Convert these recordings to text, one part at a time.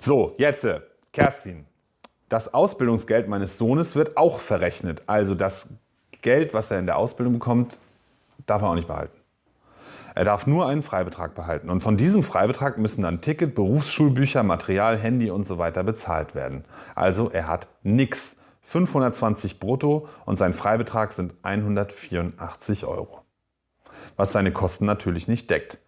So, jetzt, äh, Kerstin. Das Ausbildungsgeld meines Sohnes wird auch verrechnet. Also das Geld, was er in der Ausbildung bekommt, darf er auch nicht behalten. Er darf nur einen Freibetrag behalten. Und von diesem Freibetrag müssen dann Ticket, Berufsschulbücher, Material, Handy und so weiter bezahlt werden. Also er hat nichts. 520 brutto und sein Freibetrag sind 184 Euro. Was seine Kosten natürlich nicht deckt.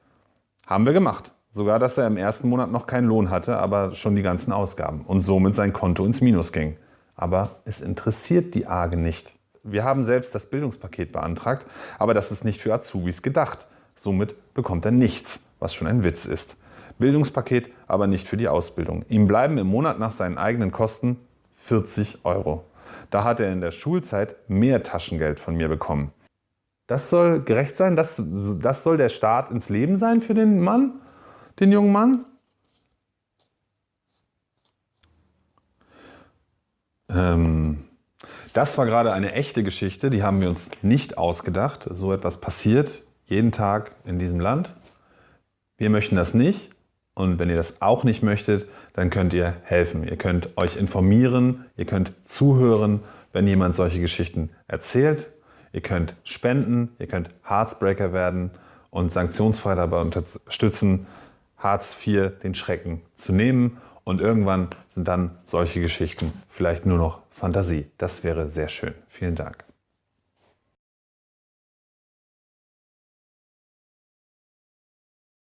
Haben wir gemacht. Sogar, dass er im ersten Monat noch keinen Lohn hatte, aber schon die ganzen Ausgaben und somit sein Konto ins Minus ging. Aber es interessiert die AGE nicht. Wir haben selbst das Bildungspaket beantragt, aber das ist nicht für Azubis gedacht. Somit bekommt er nichts, was schon ein Witz ist. Bildungspaket, aber nicht für die Ausbildung. Ihm bleiben im Monat nach seinen eigenen Kosten 40 Euro. Da hat er in der Schulzeit mehr Taschengeld von mir bekommen. Das soll gerecht sein? Das, das soll der Start ins Leben sein für den Mann? Den jungen Mann? Ähm, das war gerade eine echte Geschichte, die haben wir uns nicht ausgedacht. So etwas passiert jeden Tag in diesem Land. Wir möchten das nicht und wenn ihr das auch nicht möchtet, dann könnt ihr helfen. Ihr könnt euch informieren, ihr könnt zuhören, wenn jemand solche Geschichten erzählt. Ihr könnt spenden, ihr könnt Heartsbreaker werden und sanktionsfrei dabei unterstützen, Hartz IV den Schrecken zu nehmen und irgendwann sind dann solche Geschichten vielleicht nur noch Fantasie. Das wäre sehr schön. Vielen Dank.